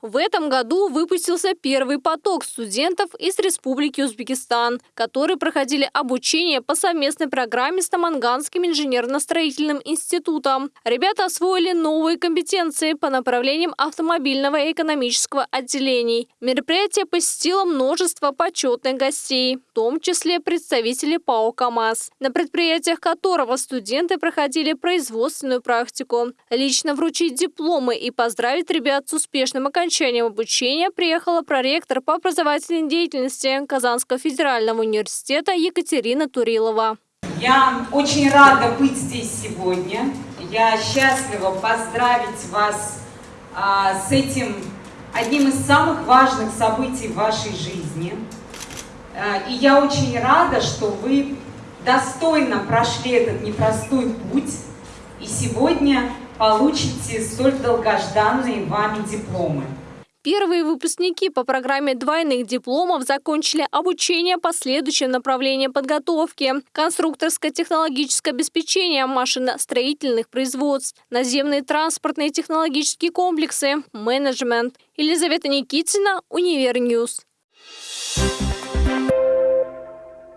В этом году выпустился первый поток студентов из Республики Узбекистан, которые проходили обучение по совместной программе с Таманганским инженерно-строительным институтом. Ребята освоили новые компетенции по направлениям автомобильного и экономического отделений. Мероприятие посетило множество почетных гостей, в том числе представители ПАО «КамАЗ», на предприятиях которого студенты проходили производственную практику. Лично вручить дипломы и поздравить ребят с успешным окончанием обучения приехала проректор по образовательной деятельности Казанского федерального университета Екатерина Турилова. Я очень рада быть здесь сегодня. Я счастлива поздравить вас а, с этим одним из самых важных событий в вашей жизни. А, и я очень рада, что вы достойно прошли этот непростой путь и сегодня получите столь долгожданные вами дипломы. Первые выпускники по программе двойных дипломов закончили обучение по следующим направлениям подготовки. Конструкторское технологическое обеспечение машиностроительных производств, наземные транспортные технологические комплексы, менеджмент. Елизавета Никитина, Univer News. Thank you